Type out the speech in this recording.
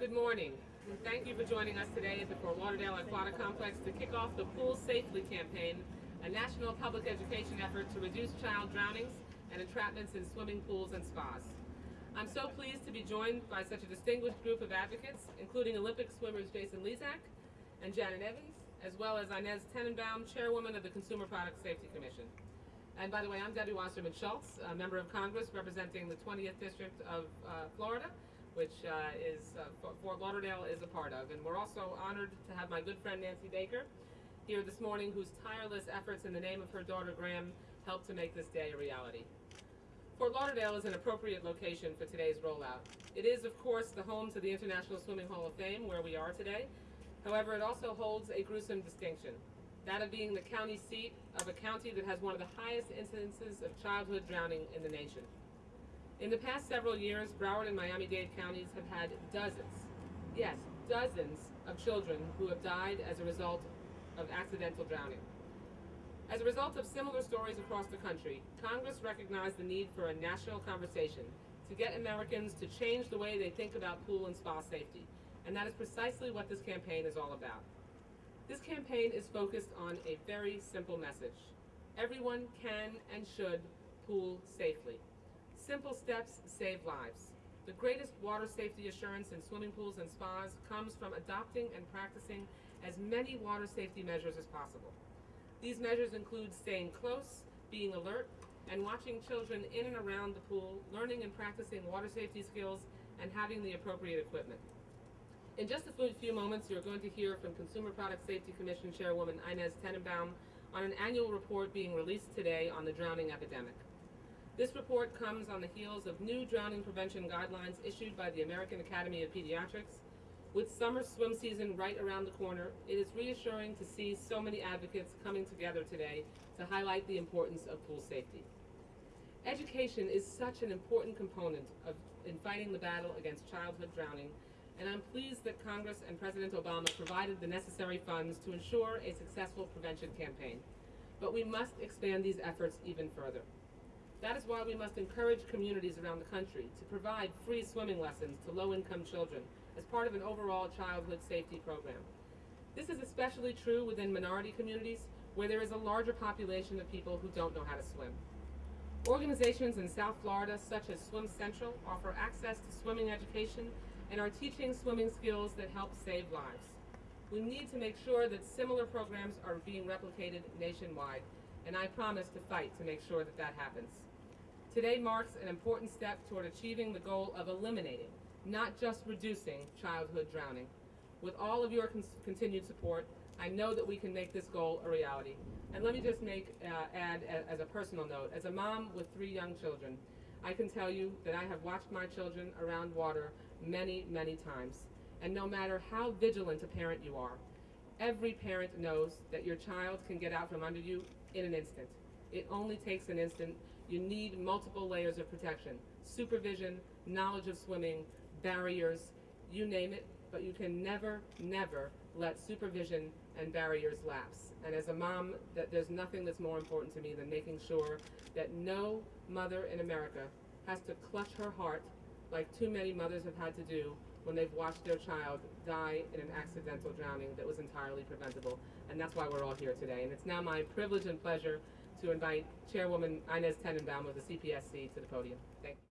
Good morning. Thank you for joining us today at the Fort Lauderdale Aquatic Complex to kick off the Pool Safely campaign, a national public education effort to reduce child drownings and entrapments in swimming pools and spas. I'm so pleased to be joined by such a distinguished group of advocates, including Olympic swimmers Jason Lezak and Janet Evans, as well as Inez Tenenbaum, chairwoman of the Consumer Product Safety Commission. And by the way, I'm Debbie Wasserman Schultz, a member of Congress representing the 20th District of uh, Florida, which uh, is uh, Fort Lauderdale is a part of. And we're also honored to have my good friend Nancy Baker here this morning, whose tireless efforts in the name of her daughter Graeme helped to make this day a reality. Fort Lauderdale is an appropriate location for today's rollout. It is, of course, the home to the International Swimming Hall of Fame, where we are today. However, it also holds a gruesome distinction, that of being the county seat of a county that has one of the highest incidences of childhood drowning in the nation. In the past several years, Broward and Miami-Dade counties have had dozens, yes, dozens of children who have died as a result of accidental drowning. As a result of similar stories across the country, Congress recognized the need for a national conversation to get Americans to change the way they think about pool and spa safety and that is precisely what this campaign is all about. This campaign is focused on a very simple message. Everyone can and should pool safely. Simple steps save lives. The greatest water safety assurance in swimming pools and spas comes from adopting and practicing as many water safety measures as possible. These measures include staying close, being alert, and watching children in and around the pool, learning and practicing water safety skills, and having the appropriate equipment. In just a few moments, you're going to hear from Consumer Product Safety Commission Chairwoman Inez Tenenbaum on an annual report being released today on the drowning epidemic. This report comes on the heels of new drowning prevention guidelines issued by the American Academy of Pediatrics. With summer swim season right around the corner, it is reassuring to see so many advocates coming together today to highlight the importance of pool safety. Education is such an important component of, in fighting the battle against childhood drowning and I'm pleased that Congress and President Obama provided the necessary funds to ensure a successful prevention campaign. But we must expand these efforts even further. That is why we must encourage communities around the country to provide free swimming lessons to low-income children as part of an overall childhood safety program. This is especially true within minority communities where there is a larger population of people who don't know how to swim. Organizations in South Florida, such as Swim Central, offer access to swimming education and are teaching swimming skills that help save lives. We need to make sure that similar programs are being replicated nationwide, and I promise to fight to make sure that that happens. Today marks an important step toward achieving the goal of eliminating, not just reducing, childhood drowning. With all of your continued support, I know that we can make this goal a reality. And let me just make uh, add as a personal note, as a mom with three young children, I can tell you that I have watched my children around water many, many times. And no matter how vigilant a parent you are, every parent knows that your child can get out from under you in an instant. It only takes an instant. You need multiple layers of protection. Supervision, knowledge of swimming, barriers, you name it, but you can never, never let supervision and barriers lapse. And as a mom, that there's nothing that's more important to me than making sure that no mother in America has to clutch her heart like too many mothers have had to do when they've watched their child die in an accidental drowning that was entirely preventable. And that's why we're all here today. And it's now my privilege and pleasure to invite Chairwoman Inez Tenenbaum of the CPSC to the podium. Thank you.